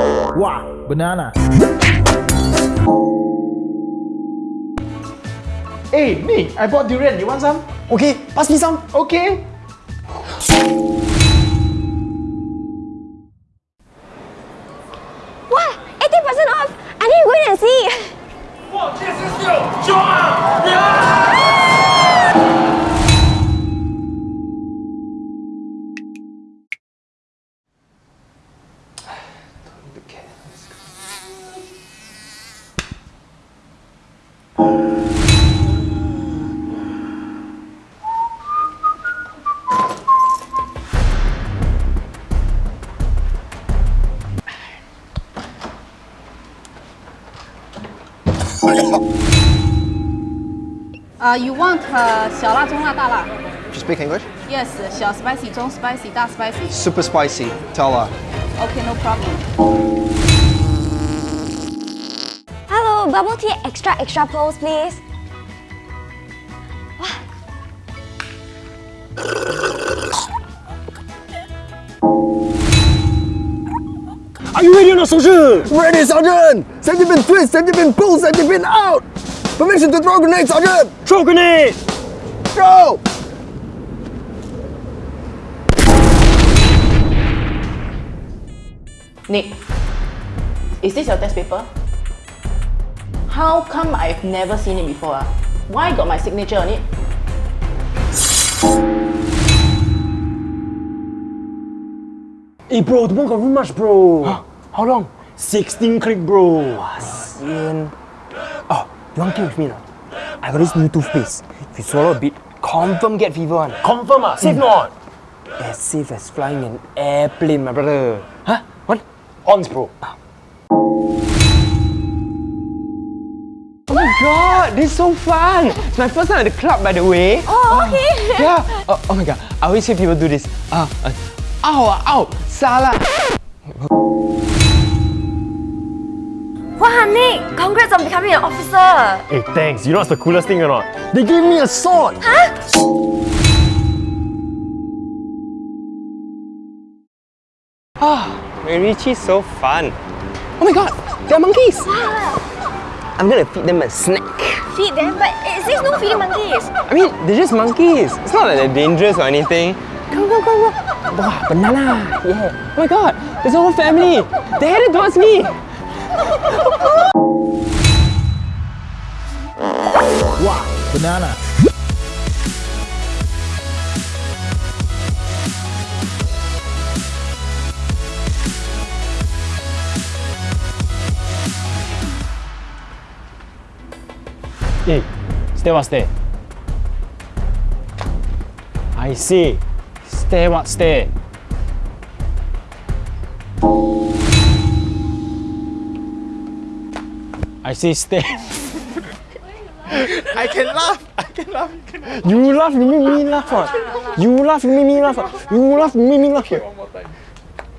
Wow, banana. Hey, Nick, I bought durian. You want some? Okay, pass me some. Okay. What? 80% off! I need to go and see. Uh, you want uh, 小辣、中辣、大辣 Just speak English. Yes, 小 spicy, 中 spicy, 大 spicy. Super spicy. Tell her. Okay, no problem. Hello, bubble tea extra extra pearls, please. Are you ready or not, soldier? Ready, Sergeant! Safety pin twist, safety pin pull, safety pin out! Permission to throw grenade, Sergeant! Throw grenade! Go! Nick, is this your test paper? How come I've never seen it before? ah? Why got my signature on it? Hey bro, the one got room much bro. How long? 16 click bro. Wah, sian. Oh, you want to with me now? I got this new toothpaste. If you swallow a bit, confirm get fever one. Confirm ah? Safe not? As safe as flying an airplane, my brother. Huh? What? Ons bro. Oh my god, this is so fun! It's my first time at the club, by the way. Oh, okay. Yeah. Oh, oh my god, I always hear people do this. Ah, uh, ow, ah, ow, salah. Wow, Nick, congrats on becoming an officer. Hey, thanks. You know what's the coolest thing or not? They gave me a sword. Ah, Richie's so fun. Oh my god, there are monkeys! I'm gonna feed them a snack. Feed them, but it says no feeding monkeys. I mean, they're just monkeys. It's not like they're dangerous or anything. Go, go, go, go. Wow, banana. Yeah. Oh my god, there's a whole family. They're headed towards me. Wow, banana. Hey, stay what stay? I see. Stay what stay? I see stay. I can laugh. I can laugh. You can laugh. You laugh, you make me laugh. You laugh, you make me laugh. You laugh, you make me laugh. ah.